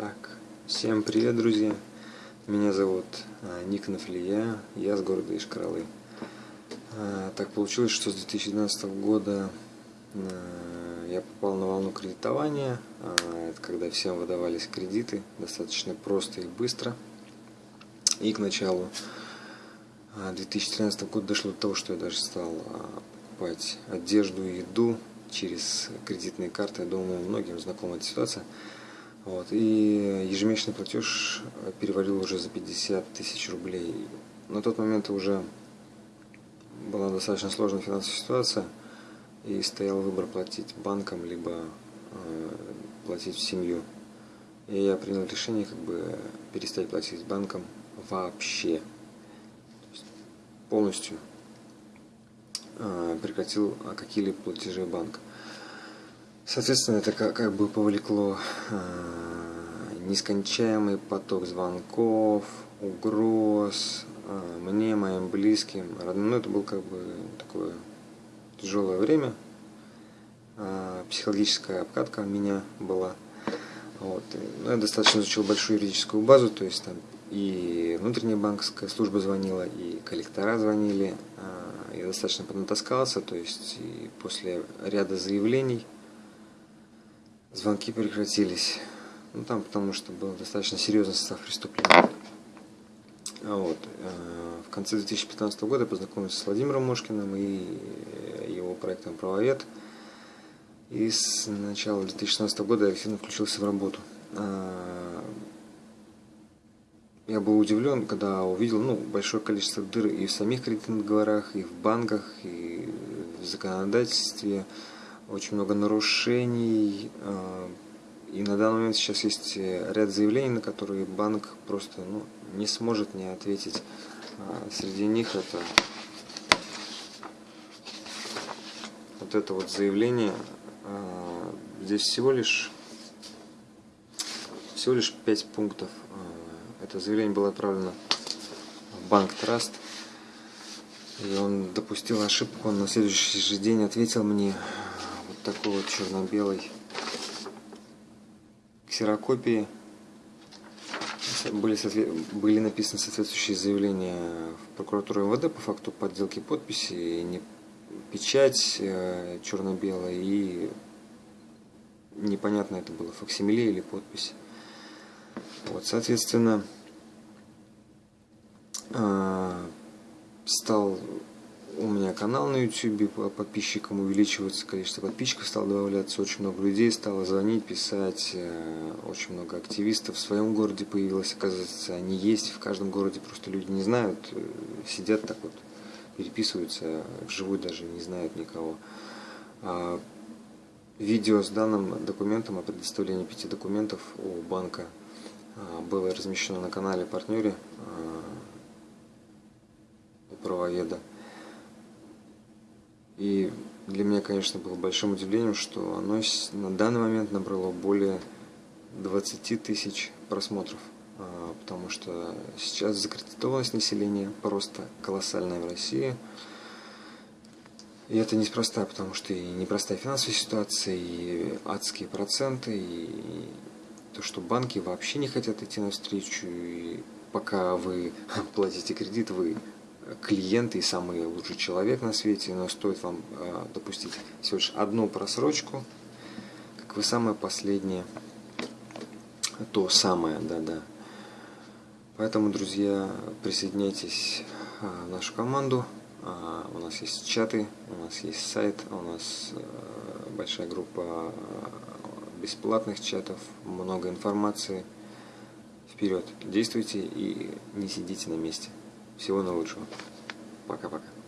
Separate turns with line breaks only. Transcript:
Так, всем привет, друзья! Меня зовут а, Ник Нафлия, я с города Ишкаралы. А, так получилось, что с 2012 года а, я попал на волну кредитования. Это когда всем выдавались кредиты, достаточно просто и быстро. И к началу 2013 года дошло до того, что я даже стал покупать одежду и еду через кредитные карты. Я думаю, многим знакома эта ситуация. Вот, и ежемесячный платеж перевалил уже за 50 тысяч рублей. На тот момент уже была достаточно сложная финансовая ситуация, и стоял выбор платить банком, либо э, платить в семью. И я принял решение как бы перестать платить банком вообще. полностью э, прекратил какие-либо платежи банка. Соответственно, это как, как бы повлекло э, нескончаемый поток звонков, угроз э, мне, моим близким, родным. Ну, это было как бы такое тяжелое время. Э, психологическая обкатка у меня была. Вот. Ну, я достаточно изучил большую юридическую базу, то есть там и внутренняя банковская служба звонила, и коллектора звонили. Э, я достаточно поднатаскался, то есть после ряда заявлений звонки прекратились. Ну, там потому что был достаточно серьезный состав преступления. А вот. Э, в конце 2015 года я познакомился с Владимиром Мошкиным и его проектом «Правовед». И с начала 2016 года я активно включился в работу. А, я был удивлен, когда увидел ну, большое количество дыр и в самих кредитных договорах, и в банках, и в законодательстве очень много нарушений. А, и на данный момент сейчас есть э, ряд заявлений, на которые банк просто ну, не сможет не ответить. А, среди них это вот это вот заявление. А, здесь всего лишь всего лишь 5 пунктов. Это заявление было отправлено в банк Траст. И он допустил ошибку, он на следующий же день ответил мне такой вот черно-белый ксерокопии были, были написаны соответствующие заявления в прокуратуру МВД по факту подделки подписи, не печать э, черно-белая и непонятно это было факсимиле или подпись. Вот, соответственно, э, стал у меня канал на YouTube по подписчикам увеличивается, количество подписчиков стало добавляться, очень много людей стало звонить, писать, э, очень много активистов в своем городе появилось, оказывается, они есть в каждом городе, просто люди не знают, э, сидят так вот, переписываются, вживую даже не знают никого. А видео с данным документом о предоставлении пяти документов у банка а, было размещено на канале партнере а, у правоведа. И для меня, конечно, было большим удивлением, что оно на данный момент набрало более 20 тысяч просмотров. А, потому что сейчас закредитованность населения просто колоссальная в России. И это неспроста, потому что и непростая финансовая ситуация, и адские проценты, и то, что банки вообще не хотят идти навстречу, и пока вы платите кредит, вы клиент и самый лучший человек на свете, но стоит вам э, допустить всего лишь одну просрочку, как вы самое последнее, то самое, да-да. Поэтому, друзья, присоединяйтесь э, в нашу команду. Э, у нас есть чаты, у нас есть сайт, у нас большая группа бесплатных чатов, много информации. Вперед, действуйте и не сидите на месте. Всего наилучшего. Пока-пока.